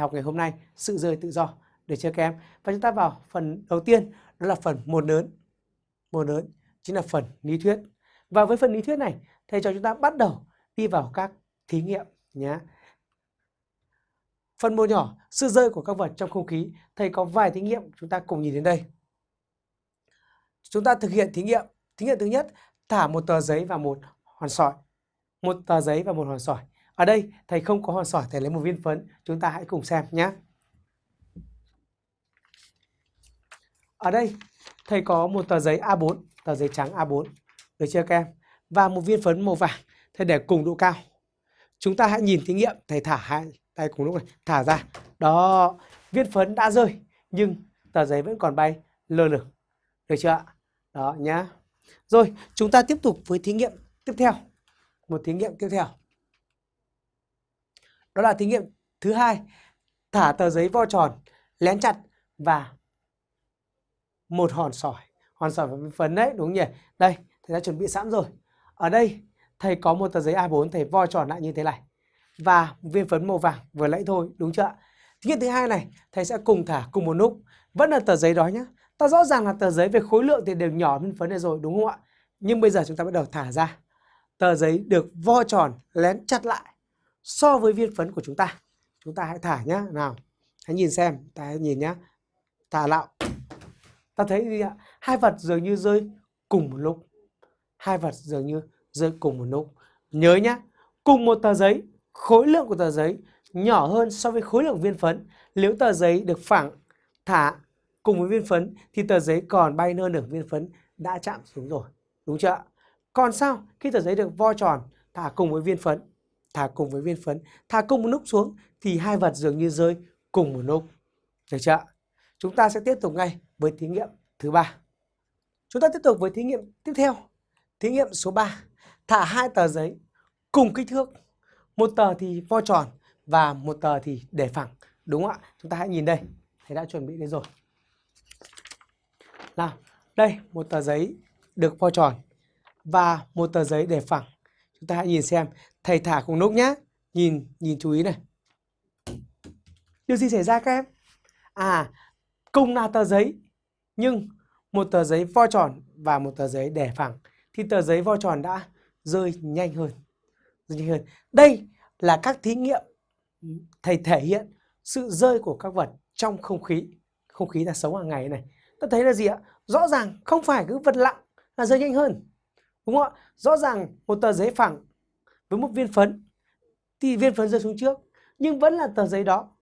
học ngày hôm nay, sự rơi tự do được chưa các em. Và chúng ta vào phần đầu tiên, đó là phần một lớn. Một lớn chính là phần lý thuyết. Và với phần lý thuyết này, thầy cho chúng ta bắt đầu đi vào các thí nghiệm nhé phần một nhỏ, sự rơi của các vật trong không khí. Thầy có vài thí nghiệm, chúng ta cùng nhìn đến đây. Chúng ta thực hiện thí nghiệm. Thí nghiệm thứ nhất, thả một tờ giấy và một hòn sỏi. Một tờ giấy và một hòn sỏi ở đây thầy không có hòn sỏi, thầy lấy một viên phấn. Chúng ta hãy cùng xem nhé. Ở đây thầy có một tờ giấy A4, tờ giấy trắng A4. Được chưa các em? Và một viên phấn màu vàng. Thầy để cùng độ cao. Chúng ta hãy nhìn thí nghiệm. Thầy thả hai tay cùng lúc này. Thả ra. Đó. Viên phấn đã rơi. Nhưng tờ giấy vẫn còn bay lơ lửng. Được chưa ạ? Đó nhá. Rồi, chúng ta tiếp tục với thí nghiệm tiếp theo. Một thí nghiệm tiếp theo. Đó là thí nghiệm thứ hai, thả tờ giấy vo tròn, lén chặt và một hòn sỏi. Hòn sỏi và phấn đấy, đúng nhỉ? Đây, thầy đã chuẩn bị sẵn rồi. Ở đây, thầy có một tờ giấy A4, thầy vo tròn lại như thế này. Và viên phấn màu vàng vừa lấy thôi, đúng chưa? Thí nghiệm thứ hai này, thầy sẽ cùng thả cùng một lúc. Vẫn là tờ giấy đó nhé. Ta rõ ràng là tờ giấy về khối lượng thì đều nhỏ hơn phấn này rồi, đúng không ạ? Nhưng bây giờ chúng ta bắt đầu thả ra. Tờ giấy được vo tròn, lén chặt lại so với viên phấn của chúng ta. Chúng ta hãy thả nhá. Nào, hãy nhìn xem, ta hãy nhìn nhá. Thả lạo. Ta thấy gì ạ? Hai vật dường như rơi cùng một lúc. Hai vật dường như rơi cùng một lúc. Nhớ nhá, cùng một tờ giấy, khối lượng của tờ giấy nhỏ hơn so với khối lượng viên phấn. Nếu tờ giấy được phẳng thả cùng với viên phấn thì tờ giấy còn bay hơn được viên phấn đã chạm xuống rồi. Đúng chưa ạ? Còn sao khi tờ giấy được vo tròn thả cùng với viên phấn thả cùng với viên phấn, thả cùng một nút xuống thì hai vật dường như rơi cùng một lúc. Được chưa Chúng ta sẽ tiếp tục ngay với thí nghiệm thứ ba. Chúng ta tiếp tục với thí nghiệm tiếp theo. Thí nghiệm số 3. Thả hai tờ giấy cùng kích thước. Một tờ thì vo tròn và một tờ thì để phẳng. Đúng không ạ? Chúng ta hãy nhìn đây. Thầy đã chuẩn bị đây rồi. Nào, đây một tờ giấy được vo tròn và một tờ giấy để phẳng. Chúng ta hãy nhìn xem thầy thả cùng lúc nhá. Nhìn, nhìn chú ý này. Điều gì xảy ra các em? À, cùng là tờ giấy, nhưng một tờ giấy vo tròn và một tờ giấy đẻ phẳng thì tờ giấy vo tròn đã rơi nhanh hơn. Rơi nhanh hơn. Đây là các thí nghiệm thầy thể hiện sự rơi của các vật trong không khí. Không khí là sống hàng ngày này. Ta thấy là gì ạ? Rõ ràng không phải cứ vật lặng là rơi nhanh hơn. Đúng không ạ? Rõ ràng một tờ giấy phẳng với một viên phấn. Thì viên phấn rơi xuống trước, nhưng vẫn là tờ giấy đó.